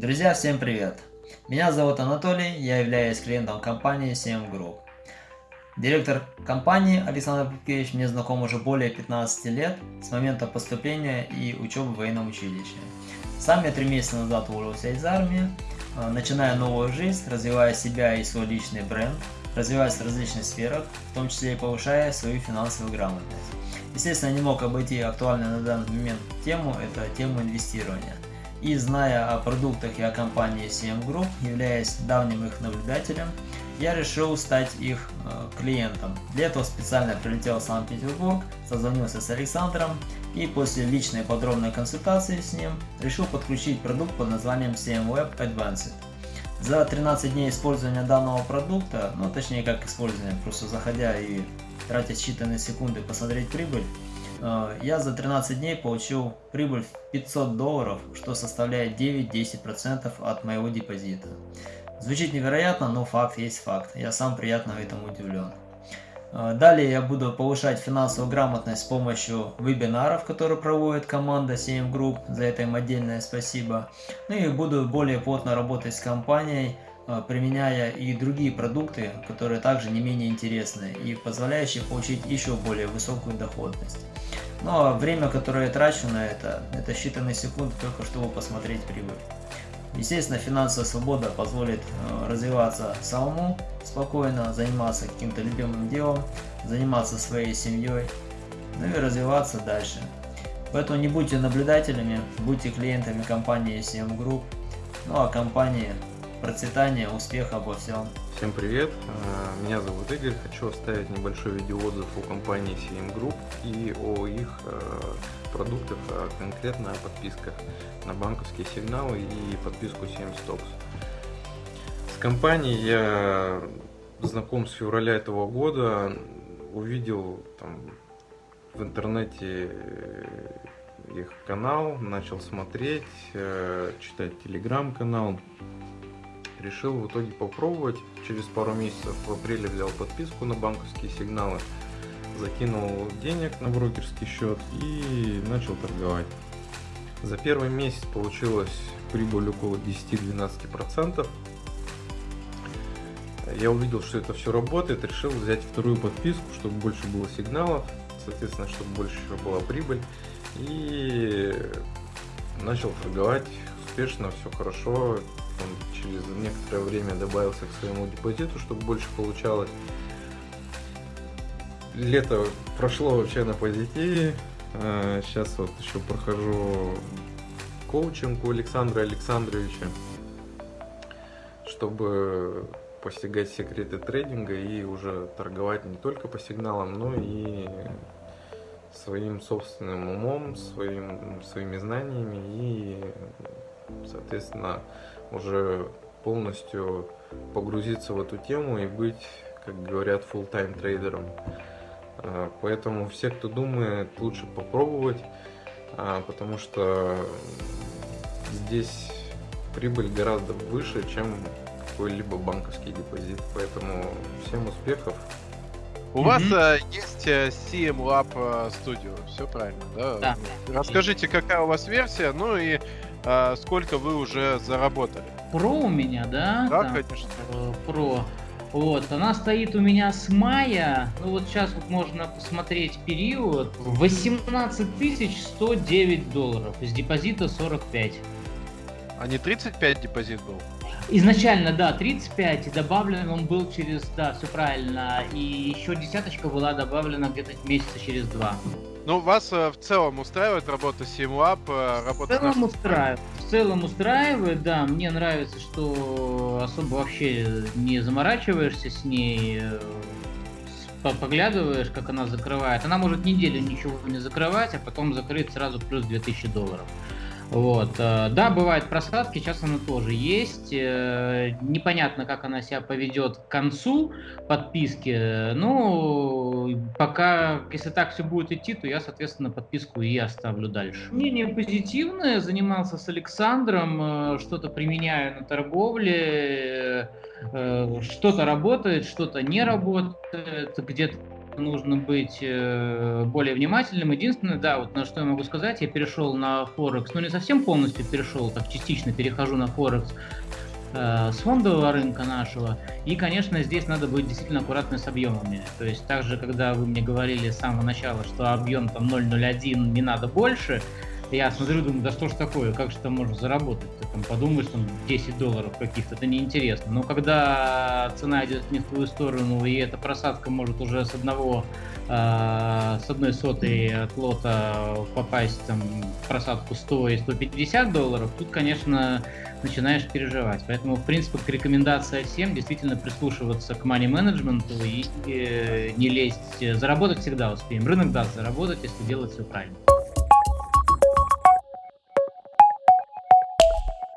Друзья, всем привет! Меня зовут Анатолий, я являюсь клиентом компании CM Group. Директор компании Александр Петкевич мне знаком уже более 15 лет с момента поступления и учебы в военном училище. Сам я три месяца назад уволился из армии, э, начиная новую жизнь, развивая себя и свой личный бренд, развиваясь в различных сферах, в том числе и повышая свою финансовую грамотность. Естественно, не мог обойти актуальную на данный момент тему, это тему инвестирования. И зная о продуктах и о компании CM Group, являясь давним их наблюдателем, я решил стать их э, клиентом. Для этого специально прилетел в Санкт-Петербург, созвонился с Александром и после личной подробной консультации с ним решил подключить продукт под названием CM Web Advanced. За 13 дней использования данного продукта, ну точнее как использования, просто заходя и тратя считанные секунды посмотреть прибыль, я за 13 дней получил прибыль в 500 долларов, что составляет 9-10% от моего депозита. Звучит невероятно, но факт есть факт. Я сам приятно этому удивлен. Э, далее я буду повышать финансовую грамотность с помощью вебинаров, которые проводит команда CM Group. За это им отдельное спасибо. Ну и буду более плотно работать с компанией, э, применяя и другие продукты, которые также не менее интересны и позволяющие получить еще более высокую доходность. Но ну, а время, которое я трачу на это, это считанные секунды только чтобы посмотреть прибыль. Естественно, финансовая свобода позволит э, развиваться самому спокойно, заниматься каким-то любимым делом, заниматься своей семьей, ну и развиваться дальше. Поэтому не будьте наблюдателями, будьте клиентами компании CM Group, ну а компании процветания, успеха обо всем. Всем привет, э, меня зовут Игорь, хочу оставить небольшой видеоотзыв о компании CM Group и о их э, продуктах, а конкретно о подписках на банковские сигналы и подписку 7 Stocks. С компанией я знаком с февраля этого года, увидел там в интернете э, их канал, начал смотреть, читать телеграм-канал, решил в итоге попробовать. Через пару месяцев в апреле взял подписку на банковские сигналы, закинул денег на брокерский счет и начал торговать. За первый месяц получилось прибыль около 10-12%. Я увидел, что это все работает, решил взять вторую подписку, чтобы больше было сигналов, соответственно, чтобы больше была прибыль. И начал торговать успешно, все хорошо он через некоторое время добавился к своему депозиту, чтобы больше получалось. Лето прошло вообще на позитиве. Сейчас а, вот еще прохожу коучинг у Александра Александровича, чтобы постигать секреты трейдинга и уже торговать не только по сигналам, но и своим собственным умом, своим, своими знаниями и, соответственно, уже полностью погрузиться в эту тему и быть, как говорят, full-time трейдером. А, поэтому все, кто думает, лучше попробовать, а, потому что здесь прибыль гораздо выше, чем какой-либо банковский депозит. Поэтому всем успехов. У mm-hmm. вас э, есть э, CM Lab э, Studio, все правильно, да? Да. Расскажите, какая у вас версия, ну и а, сколько вы уже заработали? Про у меня, да? Да, Там, конечно. Э, про. Вот, она стоит у меня с мая, ну вот сейчас вот можно посмотреть период, 18 109 долларов, из депозита 45. А не 35 депозит был? Изначально, да, 35, и добавлен он был через, да, все правильно, и еще десяточка была добавлена где-то месяца через два. Ну, вас э, в целом устраивает работа SimLab? Э, работа в целом на... устраивает. В целом устраивает, да. Мне нравится, что особо вообще не заморачиваешься с ней, э, поглядываешь, как она закрывает. Она может неделю ничего не закрывать, а потом закрыть сразу плюс 2000 долларов. Вот. Э, да, бывают просадки, сейчас она тоже есть. Э, непонятно, как она себя поведет к концу подписки. Ну, пока, если так все будет идти, то я, соответственно, подписку и оставлю дальше. Мнение позитивное. Занимался с Александром, э, что-то применяю на торговле, что-то работает, что-то не работает, где-то нужно быть э, более внимательным. Единственное, да, вот на что я могу сказать, я перешел на Форекс, ну не совсем полностью перешел, так частично перехожу на Форекс э, с фондового рынка нашего. И, конечно, здесь надо быть действительно аккуратным с объемами. То есть также, когда вы мне говорили с самого начала, что объем там 0,01 не надо больше, я смотрю, думаю, да что ж такое, как же там можно заработать? Ты там подумаешь, там 10 долларов каких-то, это неинтересно. Но когда цена идет не в твою сторону, и эта просадка может уже с одного э, с одной сотой от лота попасть там, в просадку 100 и 150 долларов, тут, конечно, начинаешь переживать. Поэтому, в принципе, рекомендация всем действительно прислушиваться к money менеджменту и э, не лезть. Заработать всегда успеем. Рынок даст заработать, если делать все правильно.